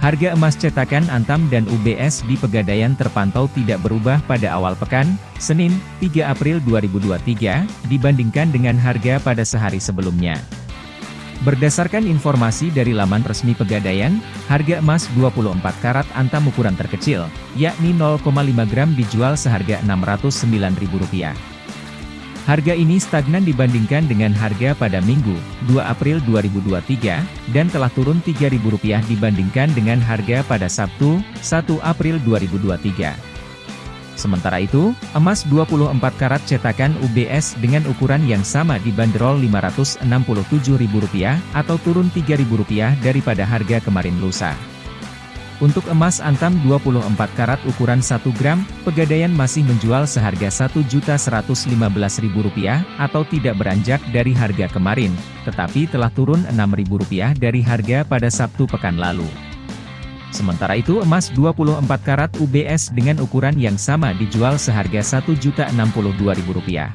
Harga emas cetakan Antam dan UBS di Pegadaian terpantau tidak berubah pada awal pekan, Senin, 3 April 2023, dibandingkan dengan harga pada sehari sebelumnya. Berdasarkan informasi dari laman resmi Pegadaian, harga emas 24 karat Antam ukuran terkecil, yakni 0,5 gram dijual seharga Rp609.000. Harga ini stagnan dibandingkan dengan harga pada Minggu, 2 April 2023, dan telah turun Rp3.000 dibandingkan dengan harga pada Sabtu, 1 April 2023. Sementara itu, emas 24 karat cetakan UBS dengan ukuran yang sama dibanderol Rp567.000 atau turun Rp3.000 daripada harga kemarin lusa. Untuk emas antam 24 karat ukuran 1 gram, Pegadaian masih menjual seharga Rp1.115.000 atau tidak beranjak dari harga kemarin, tetapi telah turun Rp6.000 dari harga pada Sabtu pekan lalu. Sementara itu emas 24 karat UBS dengan ukuran yang sama dijual seharga Rp1.062.000.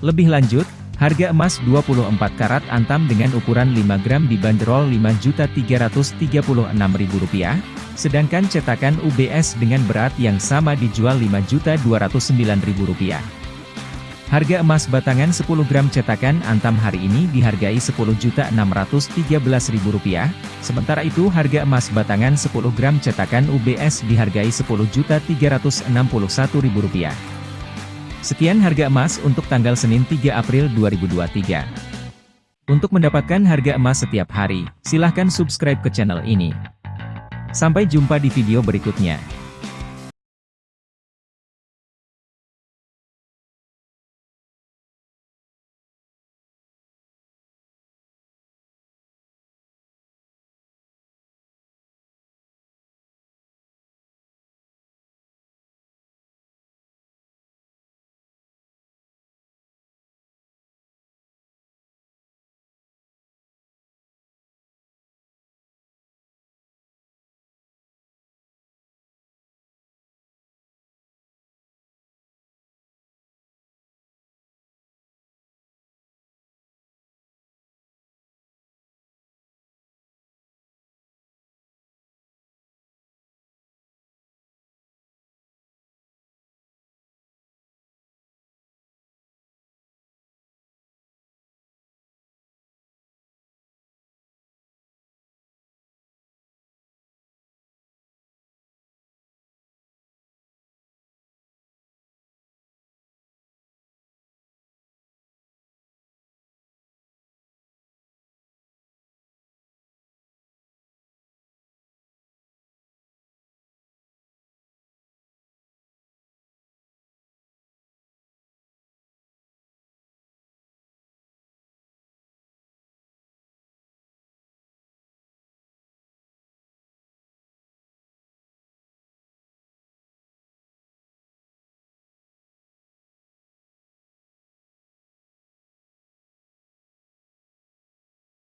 Lebih lanjut, Harga emas 24 karat antam dengan ukuran 5 gram dibanderol Rp5.336.000, sedangkan cetakan UBS dengan berat yang sama dijual Rp5.209.000. Harga emas batangan 10 gram cetakan antam hari ini dihargai Rp10.613.000, sementara itu harga emas batangan 10 gram cetakan UBS dihargai Rp10.361.000. Sekian harga emas untuk tanggal Senin 3 April 2023. Untuk mendapatkan harga emas setiap hari, silahkan subscribe ke channel ini. Sampai jumpa di video berikutnya.